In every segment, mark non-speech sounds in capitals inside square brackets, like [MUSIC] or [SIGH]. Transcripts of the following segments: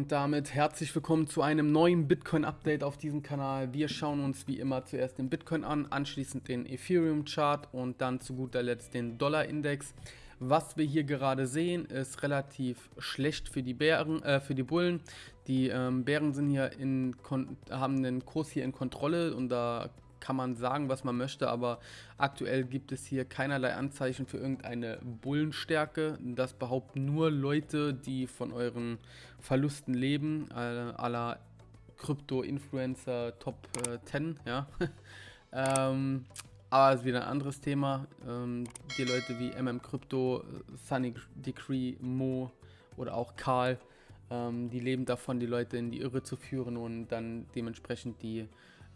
Und damit herzlich willkommen zu einem neuen Bitcoin-Update auf diesem Kanal. Wir schauen uns wie immer zuerst den Bitcoin an, anschließend den Ethereum-Chart und dann zu guter Letzt den Dollar-Index. Was wir hier gerade sehen, ist relativ schlecht für die Bären, äh, für die Bullen. Die ähm, Bären sind hier in, haben den Kurs hier in Kontrolle und da kann man sagen, was man möchte, aber aktuell gibt es hier keinerlei Anzeichen für irgendeine Bullenstärke. Das behaupten nur Leute, die von euren Verlusten leben, äh, aller Krypto-Influencer Top äh, 10, ja. [LAUGHS] ähm, aber es ist wieder ein anderes Thema. Ähm, die Leute wie MM Crypto, Sunny Decree, Mo oder auch Karl, ähm, die leben davon, die Leute in die Irre zu führen und dann dementsprechend die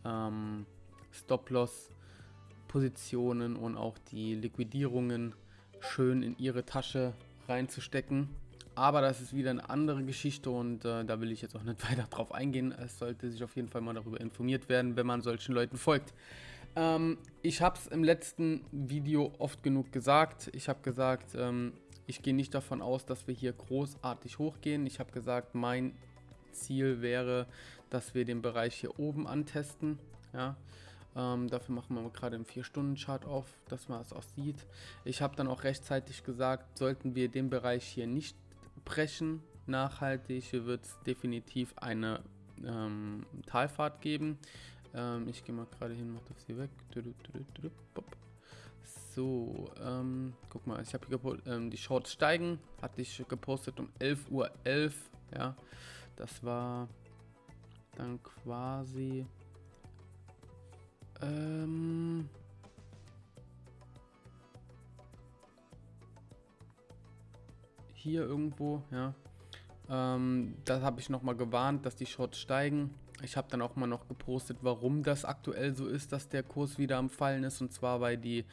ähm, Stop-Loss-Positionen und auch die Liquidierungen schön in ihre Tasche reinzustecken. Aber das ist wieder eine andere Geschichte und äh, da will ich jetzt auch nicht [LAUGHS] weiter drauf eingehen. Es sollte sich auf jeden Fall mal darüber informiert werden, wenn man solchen Leuten folgt. Ähm, ich habe es im letzten Video oft genug gesagt. Ich habe gesagt, ähm, ich gehe nicht davon aus, dass wir hier großartig hochgehen. Ich habe gesagt, mein Ziel wäre, dass wir den Bereich hier oben antesten. Ja, ähm, dafür machen wir gerade einen 4-Stunden-Chart auf, dass man es auch sieht. Ich habe dann auch rechtzeitig gesagt, sollten wir den Bereich hier nicht brechen, nachhaltig, wird es definitiv eine ähm, Talfahrt geben. Ähm, ich gehe mal gerade hin, mach das hier weg. So, ähm, guck mal, ich habe ähm, die Shorts steigen, hatte ich gepostet um 11.11 Uhr, 11, ja, das war dann quasi ähm. Hier irgendwo, ja. Ähm, da habe ich nochmal gewarnt, dass die Shorts steigen. Ich habe dann auch mal noch gepostet, warum das aktuell so ist, dass der Kurs wieder am Fallen ist. Und zwar, weil die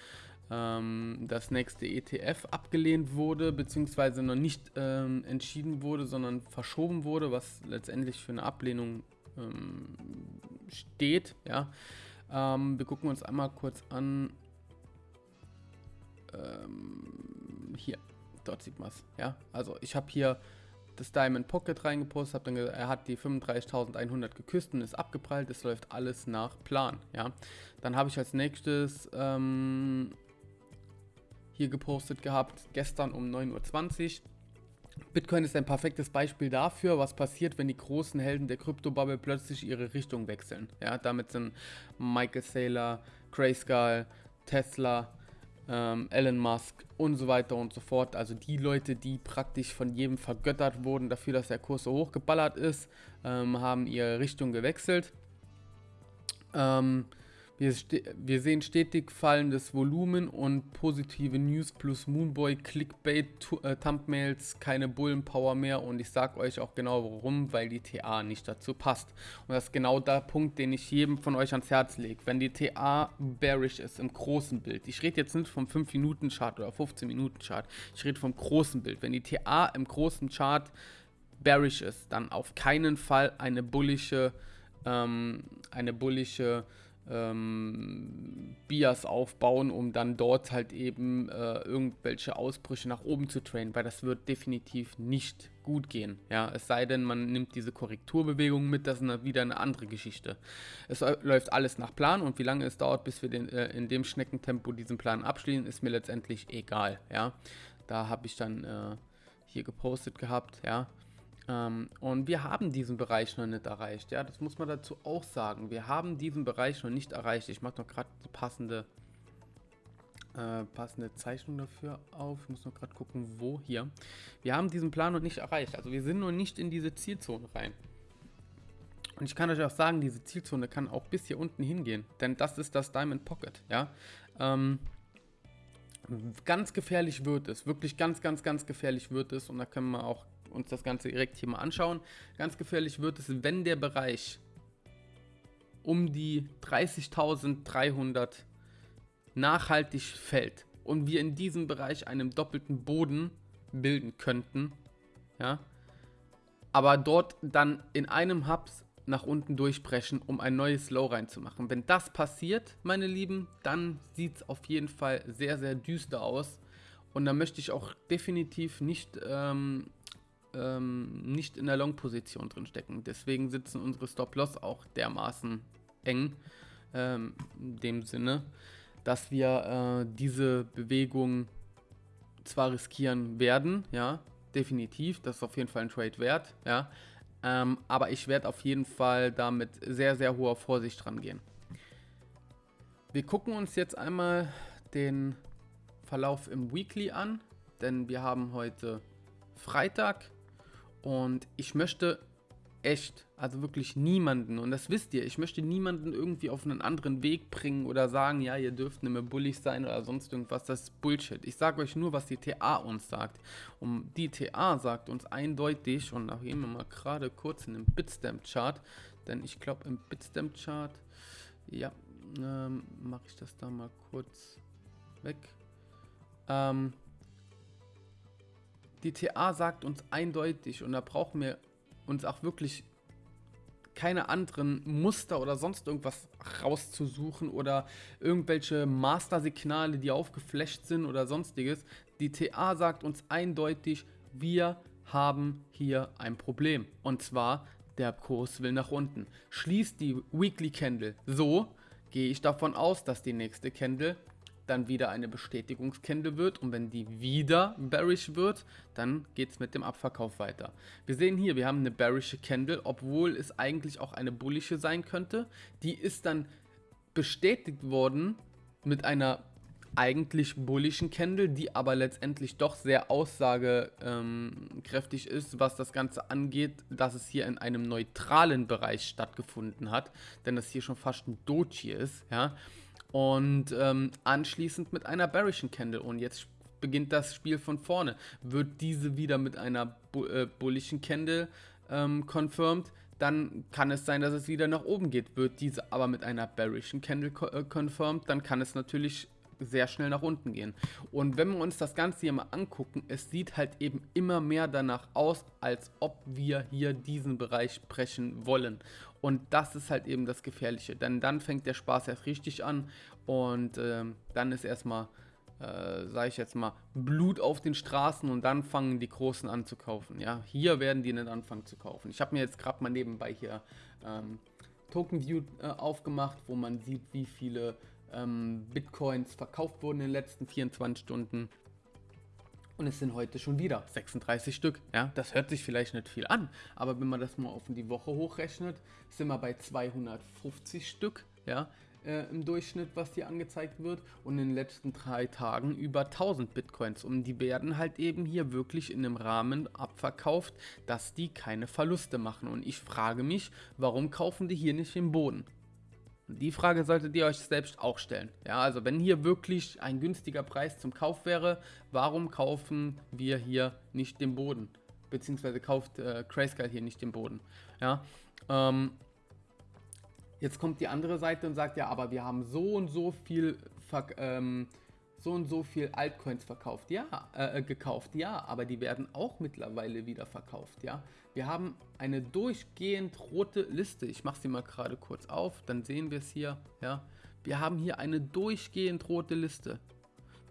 ähm, das nächste ETF abgelehnt wurde, beziehungsweise noch nicht ähm, entschieden wurde, sondern verschoben wurde, was letztendlich für eine Ablehnung ähm, steht. Ja. Ähm, wir gucken uns einmal kurz an. Ähm, hier, dort sieht man es. Ja, also ich habe hier das Diamond Pocket reingepostet, habe dann er hat die 35.100 geküsst und ist abgeprallt. Es läuft alles nach Plan. Ja, dann habe ich als nächstes ähm, hier gepostet gehabt, gestern um 9.20 Uhr. Bitcoin ist ein perfektes Beispiel dafür, was passiert, wenn die großen Helden der Kryptobubble plötzlich ihre Richtung wechseln. Ja, damit sind Michael Saylor, Grayscale, Tesla, ähm, Elon Musk und so weiter und so fort. Also die Leute, die praktisch von jedem vergöttert wurden dafür, dass der Kurs so hochgeballert ist, ähm, haben ihre Richtung gewechselt. Ähm, wir, wir, sehen stetig fallendes Volumen und positive News plus Moonboy, Clickbait, äh, Thumbnails, keine Bullenpower mehr und ich sage euch auch genau warum, weil die TA nicht dazu passt. Und das ist genau der Punkt, den ich jedem von euch ans Herz lege. Wenn die TA bearish ist im großen Bild, ich rede jetzt nicht vom 5-Minuten-Chart oder 15-Minuten-Chart, ich rede vom großen Bild. Wenn die TA im großen Chart bearish ist, dann auf keinen Fall eine bullische, ähm, eine bullische ähm, Bias aufbauen, um dann dort halt eben äh, irgendwelche Ausbrüche nach oben zu trainen, weil das wird definitiv nicht gut gehen. Ja, es sei denn, man nimmt diese Korrekturbewegung mit, das ist eine, wieder eine andere Geschichte. Es läuft alles nach Plan und wie lange es dauert, bis wir den, äh, in dem Schneckentempo diesen Plan abschließen, ist mir letztendlich egal. Ja, da habe ich dann äh, hier gepostet gehabt. Ja, und wir haben diesen Bereich noch nicht erreicht. Ja, das muss man dazu auch sagen. Wir haben diesen Bereich noch nicht erreicht. Ich mache noch gerade die passende, äh, passende Zeichnung dafür auf. Ich muss noch gerade gucken, wo hier. Wir haben diesen Plan noch nicht erreicht. Also wir sind noch nicht in diese Zielzone rein. Und ich kann euch auch sagen, diese Zielzone kann auch bis hier unten hingehen. Denn das ist das Diamond Pocket. Ja. Ähm, ganz gefährlich wird es. Wirklich ganz, ganz, ganz gefährlich wird es. Und da können wir auch uns das Ganze direkt hier mal anschauen. Ganz gefährlich wird es, wenn der Bereich um die 30.300 nachhaltig fällt und wir in diesem Bereich einen doppelten Boden bilden könnten, ja, aber dort dann in einem Hubs nach unten durchbrechen, um ein neues Low reinzumachen. Wenn das passiert, meine Lieben, dann sieht es auf jeden Fall sehr, sehr düster aus. Und da möchte ich auch definitiv nicht ähm, ähm, nicht in der Long-Position drin stecken. Deswegen sitzen unsere Stop-Loss auch dermaßen eng. Ähm, in dem Sinne, dass wir äh, diese Bewegung zwar riskieren werden, ja, definitiv, das ist auf jeden Fall ein Trade wert, ja, ähm, aber ich werde auf jeden Fall da mit sehr, sehr hoher Vorsicht rangehen. Wir gucken uns jetzt einmal den Verlauf im Weekly an, denn wir haben heute Freitag und ich möchte echt, also wirklich niemanden, und das wisst ihr, ich möchte niemanden irgendwie auf einen anderen Weg bringen oder sagen, ja, ihr dürft nicht mehr bullig sein oder sonst irgendwas, das ist Bullshit. Ich sage euch nur, was die TA uns sagt. Und die TA sagt uns eindeutig, und da gehen wir mal gerade kurz in den Bitstamp-Chart, denn ich glaube im Bitstamp-Chart, ja, ähm, mache ich das da mal kurz weg. Ähm, die TA sagt uns eindeutig, und da brauchen wir uns auch wirklich keine anderen Muster oder sonst irgendwas rauszusuchen oder irgendwelche Master-Signale, die aufgeflasht sind oder sonstiges. Die TA sagt uns eindeutig, wir haben hier ein Problem. Und zwar, der Kurs will nach unten. Schließt die Weekly Candle so, gehe ich davon aus, dass die nächste Candle dann wieder eine Bestätigungskende wird und wenn die wieder bearish wird, dann geht es mit dem Abverkauf weiter. Wir sehen hier, wir haben eine bearische Candle, obwohl es eigentlich auch eine bullische sein könnte. Die ist dann bestätigt worden mit einer eigentlich bullischen Candle, die aber letztendlich doch sehr aussagekräftig ist, was das Ganze angeht, dass es hier in einem neutralen Bereich stattgefunden hat, denn das hier schon fast ein Doji ist, ja. Und ähm, anschließend mit einer Bearischen Candle. Und jetzt beginnt das Spiel von vorne. Wird diese wieder mit einer bu äh, bullischen Candle ähm, confirmed, dann kann es sein, dass es wieder nach oben geht. Wird diese aber mit einer bearischen Candle äh, confirmed, dann kann es natürlich sehr schnell nach unten gehen. Und wenn wir uns das Ganze hier mal angucken, es sieht halt eben immer mehr danach aus, als ob wir hier diesen Bereich brechen wollen. Und das ist halt eben das Gefährliche, denn dann fängt der Spaß erst richtig an und ähm, dann ist erstmal, äh, sage ich jetzt mal, Blut auf den Straßen und dann fangen die Großen an zu kaufen. Ja, hier werden die nicht anfangen zu kaufen. Ich habe mir jetzt gerade mal nebenbei hier ähm, Token View äh, aufgemacht, wo man sieht, wie viele ähm, Bitcoins verkauft wurden in den letzten 24 Stunden. Und es sind heute schon wieder 36 Stück. Ja, das hört sich vielleicht nicht viel an, aber wenn man das mal auf die Woche hochrechnet, sind wir bei 250 Stück. Ja, äh, im Durchschnitt, was hier angezeigt wird. Und in den letzten drei Tagen über 1000 Bitcoins. Und die werden halt eben hier wirklich in einem Rahmen abverkauft, dass die keine Verluste machen. Und ich frage mich, warum kaufen die hier nicht im Boden? Die Frage solltet ihr euch selbst auch stellen. Ja, also wenn hier wirklich ein günstiger Preis zum Kauf wäre, warum kaufen wir hier nicht den Boden? Beziehungsweise kauft äh, hier nicht den Boden. Ja, ähm, jetzt kommt die andere Seite und sagt, ja, aber wir haben so und so viel ähm, so und so viel Altcoins verkauft, ja, äh, äh, gekauft, ja, aber die werden auch mittlerweile wieder verkauft, ja. Wir haben eine durchgehend rote Liste. Ich mache sie mal gerade kurz auf, dann sehen wir es hier, ja. Wir haben hier eine durchgehend rote Liste.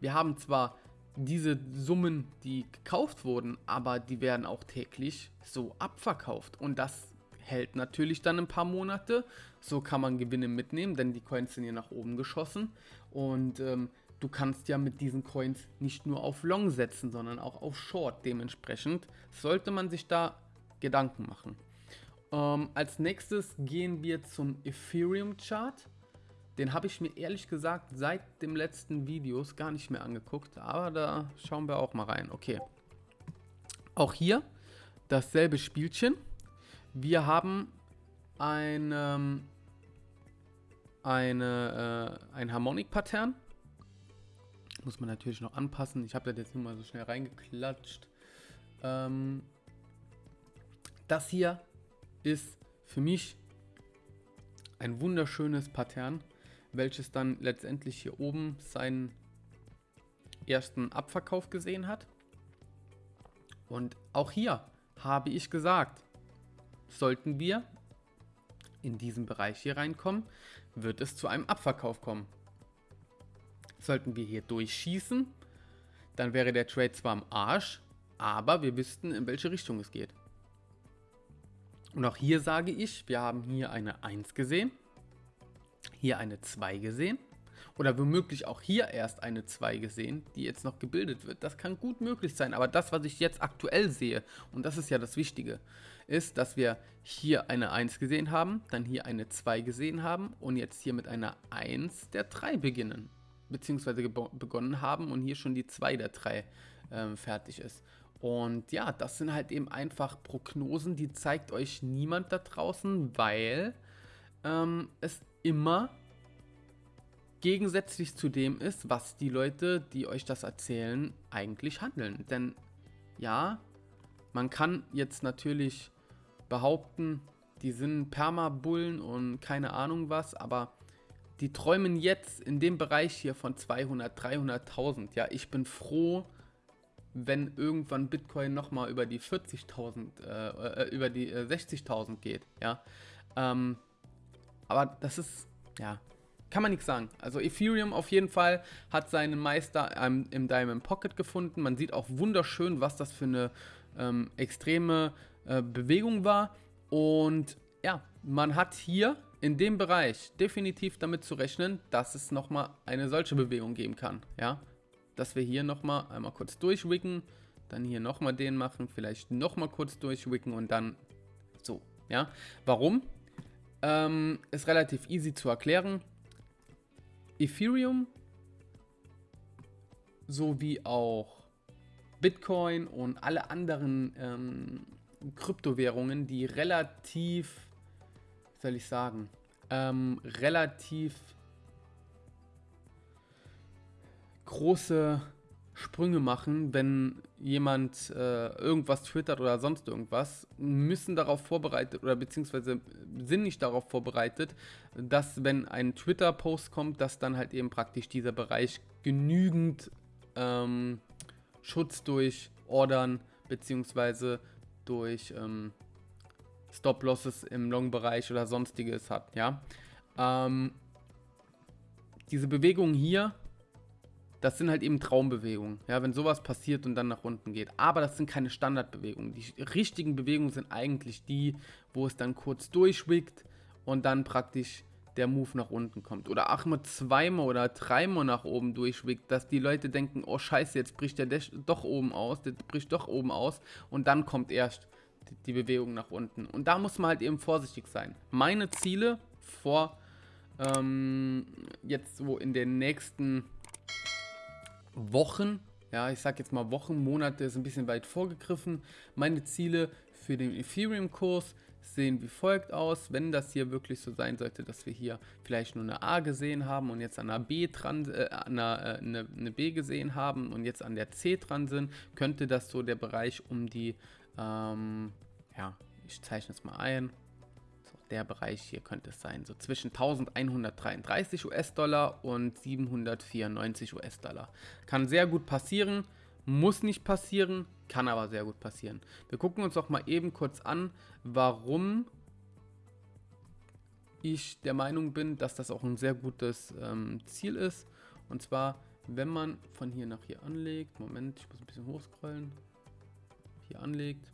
Wir haben zwar diese Summen, die gekauft wurden, aber die werden auch täglich so abverkauft und das hält natürlich dann ein paar Monate. So kann man Gewinne mitnehmen, denn die Coins sind hier nach oben geschossen und ähm, du kannst ja mit diesen Coins nicht nur auf Long setzen, sondern auch auf Short. Dementsprechend sollte man sich da Gedanken machen. Ähm, als nächstes gehen wir zum Ethereum Chart. Den habe ich mir ehrlich gesagt seit dem letzten Videos gar nicht mehr angeguckt, aber da schauen wir auch mal rein. Okay. Auch hier dasselbe Spielchen. Wir haben ein, ähm, eine, äh, ein Harmonic-Pattern muss man natürlich noch anpassen. Ich habe das jetzt nur mal so schnell reingeklatscht. Ähm, das hier ist für mich ein wunderschönes Pattern, welches dann letztendlich hier oben seinen ersten Abverkauf gesehen hat. Und auch hier habe ich gesagt, sollten wir in diesen Bereich hier reinkommen, wird es zu einem Abverkauf kommen. Sollten wir hier durchschießen, dann wäre der Trade zwar am Arsch, aber wir wüssten, in welche Richtung es geht. Und auch hier sage ich, wir haben hier eine 1 gesehen, hier eine 2 gesehen oder womöglich auch hier erst eine 2 gesehen, die jetzt noch gebildet wird. Das kann gut möglich sein, aber das, was ich jetzt aktuell sehe, und das ist ja das Wichtige, ist, dass wir hier eine 1 gesehen haben, dann hier eine 2 gesehen haben und jetzt hier mit einer 1 der 3 beginnen, beziehungsweise begonnen haben und hier schon die 2 der 3 äh, fertig ist. Und ja, das sind halt eben einfach Prognosen, die zeigt euch niemand da draußen, weil ähm, es immer gegensätzlich zu dem ist, was die Leute, die euch das erzählen, eigentlich handeln. Denn ja, man kann jetzt natürlich behaupten, die sind Permabullen und keine Ahnung was, aber die träumen jetzt in dem Bereich hier von 200, 300.000. Ja, ich bin froh, wenn irgendwann Bitcoin nochmal über die 40.000, äh, äh, über die äh, 60.000 geht, ja. Ähm, aber das ist, ja, kann man nichts sagen. Also Ethereum auf jeden Fall hat seinen Meister ähm, im Diamond Pocket gefunden. Man sieht auch wunderschön, was das für eine ähm, extreme äh, Bewegung war. Und ja, man hat hier in dem Bereich definitiv damit zu rechnen, dass es nochmal eine solche Bewegung geben kann, ja dass wir hier nochmal einmal kurz durchwicken, dann hier nochmal den machen, vielleicht nochmal kurz durchwicken und dann so, ja. Warum? Ähm, ist relativ easy zu erklären. Ethereum sowie auch Bitcoin und alle anderen ähm, Kryptowährungen, die relativ, soll ich sagen, ähm, relativ große Sprünge machen, wenn jemand äh, irgendwas twittert oder sonst irgendwas, müssen darauf vorbereitet oder beziehungsweise sind nicht darauf vorbereitet, dass wenn ein Twitter-Post kommt, dass dann halt eben praktisch dieser Bereich genügend ähm, Schutz durch Ordern beziehungsweise durch ähm, Stop-Losses im Long-Bereich oder sonstiges hat, ja. Ähm, diese Bewegung hier das sind halt eben Traumbewegungen. Ja, wenn sowas passiert und dann nach unten geht. Aber das sind keine Standardbewegungen. Die richtigen Bewegungen sind eigentlich die, wo es dann kurz durchwickt und dann praktisch der Move nach unten kommt. Oder auch mal zweimal oder dreimal nach oben durchwickt, dass die Leute denken, oh scheiße, jetzt bricht der doch oben aus, der bricht doch oben aus und dann kommt erst die Bewegung nach unten. Und da muss man halt eben vorsichtig sein. Meine Ziele vor ähm, jetzt so in den nächsten Wochen, ja, ich sag jetzt mal Wochen, Monate ist ein bisschen weit vorgegriffen. Meine Ziele für den Ethereum-Kurs sehen wie folgt aus. Wenn das hier wirklich so sein sollte, dass wir hier vielleicht nur eine A gesehen haben und jetzt an einer B dran, äh, an einer, äh, eine, eine, B gesehen haben und jetzt an der C dran sind, könnte das so der Bereich um die, ähm, ja, ich zeichne es mal ein, der Bereich hier könnte es sein, so zwischen 1133 US-Dollar und 794 US-Dollar. Kann sehr gut passieren, muss nicht passieren, kann aber sehr gut passieren. Wir gucken uns doch mal eben kurz an, warum ich der Meinung bin, dass das auch ein sehr gutes ähm, Ziel ist. Und zwar, wenn man von hier nach hier anlegt, Moment, ich muss ein bisschen hochscrollen, hier anlegt,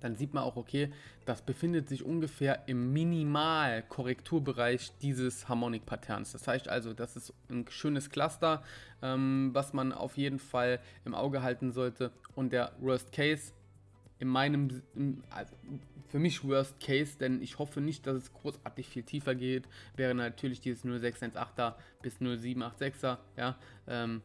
dann sieht man auch, okay, das befindet sich ungefähr im Minimal-Korrekturbereich dieses Harmonic-Patterns. Das heißt also, das ist ein schönes Cluster, ähm, was man auf jeden Fall im Auge halten sollte. Und der Worst Case in meinem, also für mich Worst Case, denn ich hoffe nicht, dass es großartig viel tiefer geht, wäre natürlich dieses 0618er bis 0786er, ja, ähm,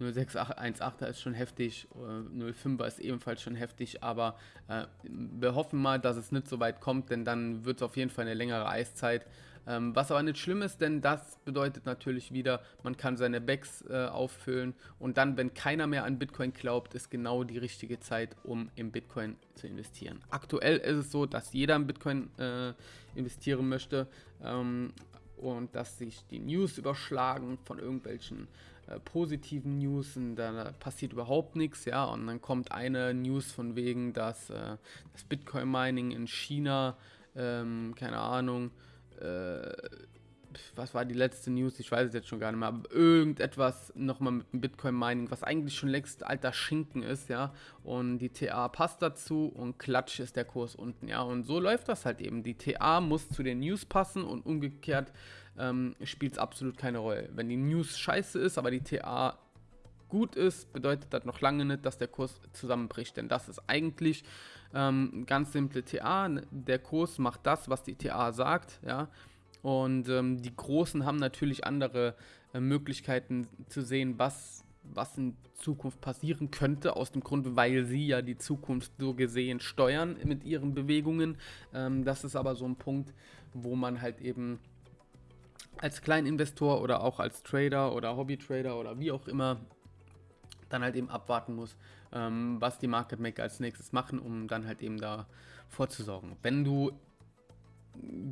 0618er ist schon heftig, 05er ist ebenfalls schon heftig, aber äh, wir hoffen mal, dass es nicht so weit kommt, denn dann wird es auf jeden Fall eine längere Eiszeit. Ähm, was aber nicht schlimm ist, denn das bedeutet natürlich wieder, man kann seine Backs äh, auffüllen und dann, wenn keiner mehr an Bitcoin glaubt, ist genau die richtige Zeit, um in Bitcoin zu investieren. Aktuell ist es so, dass jeder in Bitcoin äh, investieren möchte ähm, und dass sich die News überschlagen von irgendwelchen äh, positiven News und da passiert überhaupt nichts, ja, und dann kommt eine News von wegen, dass äh, das Bitcoin-Mining in China, ähm, keine Ahnung, äh, was war die letzte News? Ich weiß es jetzt schon gar nicht mehr, aber irgendetwas nochmal mit dem Bitcoin-Mining, was eigentlich schon längst alter Schinken ist, ja. Und die TA passt dazu und klatsch ist der Kurs unten, ja. Und so läuft das halt eben. Die TA muss zu den News passen und umgekehrt ähm, spielt es absolut keine Rolle. Wenn die News scheiße ist, aber die TA gut ist, bedeutet das noch lange nicht, dass der Kurs zusammenbricht. Denn das ist eigentlich ähm, ganz simple TA. Der Kurs macht das, was die TA sagt, ja. Und ähm, die Großen haben natürlich andere äh, Möglichkeiten zu sehen, was, was in Zukunft passieren könnte, aus dem Grund, weil sie ja die Zukunft so gesehen steuern mit ihren Bewegungen. Ähm, das ist aber so ein Punkt, wo man halt eben als Kleininvestor oder auch als Trader oder Hobbytrader oder wie auch immer dann halt eben abwarten muss, ähm, was die Market Maker als nächstes machen, um dann halt eben da vorzusorgen. Wenn du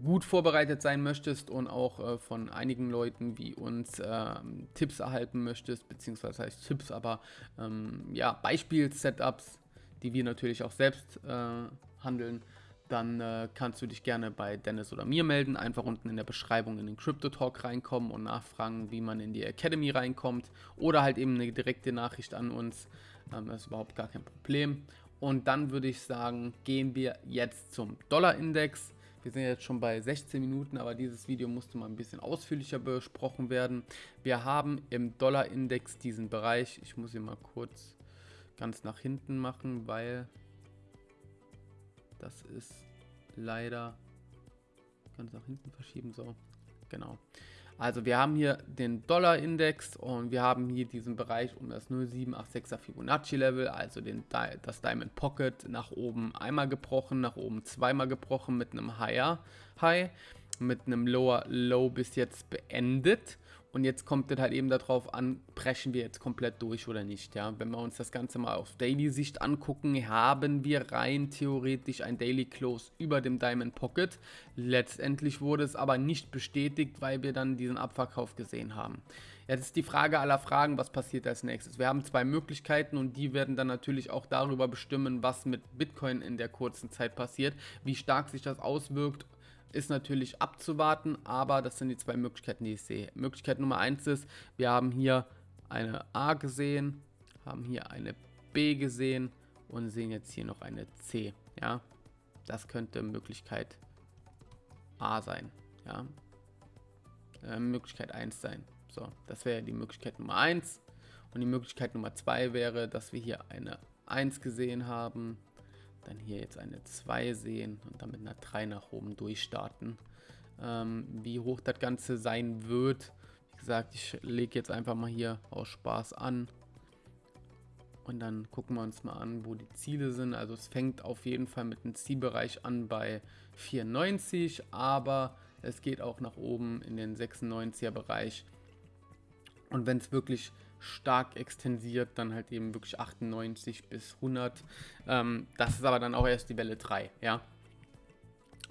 gut vorbereitet sein möchtest und auch äh, von einigen Leuten wie uns äh, Tipps erhalten möchtest, beziehungsweise heißt Tipps, aber ähm, ja, Beispiel-Setups, die wir natürlich auch selbst äh, handeln, dann äh, kannst du dich gerne bei Dennis oder mir melden. Einfach unten in der Beschreibung in den Crypto Talk reinkommen und nachfragen, wie man in die Academy reinkommt. Oder halt eben eine direkte Nachricht an uns. Ähm, das ist überhaupt gar kein Problem. Und dann würde ich sagen, gehen wir jetzt zum Dollar-Index. Wir sind jetzt schon bei 16 Minuten, aber dieses Video musste mal ein bisschen ausführlicher besprochen werden. Wir haben im Dollar-Index diesen Bereich. Ich muss ihn mal kurz ganz nach hinten machen, weil das ist leider ganz nach hinten verschieben. So, genau. Also wir haben hier den Dollar-Index und wir haben hier diesen Bereich um das 0786er Fibonacci-Level, also den, das Diamond Pocket nach oben einmal gebrochen, nach oben zweimal gebrochen mit einem Higher High, mit einem Lower Low bis jetzt beendet. Und jetzt kommt es halt eben darauf an, brechen wir jetzt komplett durch oder nicht. Ja? Wenn wir uns das Ganze mal auf Daily-Sicht angucken, haben wir rein theoretisch ein Daily Close über dem Diamond Pocket. Letztendlich wurde es aber nicht bestätigt, weil wir dann diesen Abverkauf gesehen haben. Jetzt ist die Frage aller Fragen, was passiert als nächstes? Wir haben zwei Möglichkeiten und die werden dann natürlich auch darüber bestimmen, was mit Bitcoin in der kurzen Zeit passiert, wie stark sich das auswirkt ist natürlich abzuwarten, aber das sind die zwei Möglichkeiten, die ich sehe. Möglichkeit Nummer eins ist, wir haben hier eine A gesehen, haben hier eine B gesehen und sehen jetzt hier noch eine C. Ja, das könnte Möglichkeit A sein. Ja, äh, Möglichkeit 1 sein. So, das wäre die Möglichkeit Nummer 1. Und die Möglichkeit Nummer 2 wäre, dass wir hier eine 1 gesehen haben, dann hier jetzt eine 2 sehen und dann mit einer 3 nach oben durchstarten. Ähm, wie hoch das Ganze sein wird, wie gesagt, ich lege jetzt einfach mal hier aus Spaß an. Und dann gucken wir uns mal an, wo die Ziele sind. Also es fängt auf jeden Fall mit dem Zielbereich an bei 94, aber es geht auch nach oben in den 96er Bereich. Und wenn es wirklich stark extensiert, dann halt eben wirklich 98 bis 100. Ähm, das ist aber dann auch erst die Welle 3, ja.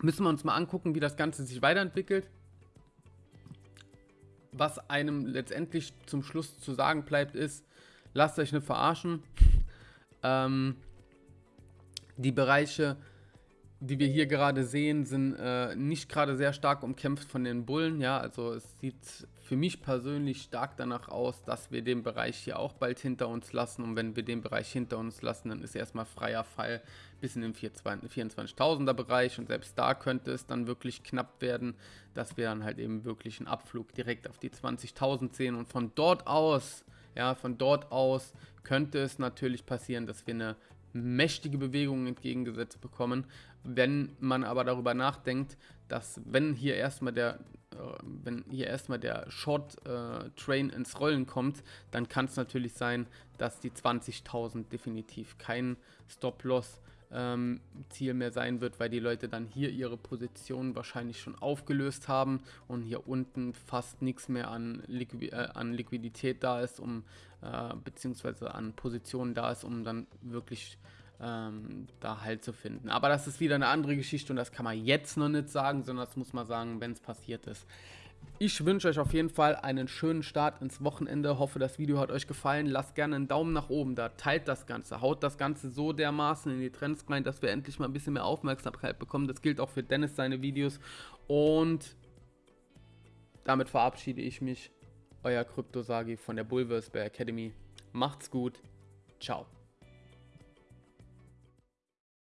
Müssen wir uns mal angucken, wie das Ganze sich weiterentwickelt. Was einem letztendlich zum Schluss zu sagen bleibt, ist, lasst euch nicht verarschen. ähm, die Bereiche die wir hier gerade sehen, sind äh, nicht gerade sehr stark umkämpft von den Bullen. Ja, also es sieht für mich persönlich stark danach aus, dass wir den Bereich hier auch bald hinter uns lassen. Und wenn wir den Bereich hinter uns lassen, dann ist erstmal freier Fall bis in den 24.000er Bereich. Und selbst da könnte es dann wirklich knapp werden, dass wir dann halt eben wirklich einen Abflug direkt auf die 20.000 sehen. Und von dort aus, ja, von dort aus könnte es natürlich passieren, dass wir eine mächtige Bewegung entgegengesetzt bekommen. Wenn man aber darüber nachdenkt, dass wenn hier erstmal der wenn hier erstmal der Short äh, Train ins Rollen kommt, dann kann es natürlich sein, dass die 20.000 definitiv kein Stop-Loss ähm, Ziel mehr sein wird, weil die Leute dann hier ihre Position wahrscheinlich schon aufgelöst haben und hier unten fast nichts mehr an, Liqui äh, an Liquidität da ist, um äh, beziehungsweise an Positionen da ist, um dann wirklich ähm, da Halt zu finden. Aber das ist wieder eine andere Geschichte und das kann man jetzt noch nicht sagen, sondern das muss man sagen, wenn es passiert ist. Ich wünsche euch auf jeden Fall einen schönen Start ins Wochenende. Hoffe, das Video hat euch gefallen. Lasst gerne einen Daumen nach oben da. Teilt das Ganze. Haut das Ganze so dermaßen in die Trends rein, dass wir endlich mal ein bisschen mehr Aufmerksamkeit bekommen. Das gilt auch für Dennis seine Videos. Und damit verabschiede ich mich. Euer Kryptosagi von der Bulversbear Academy. Macht's gut. Ciao.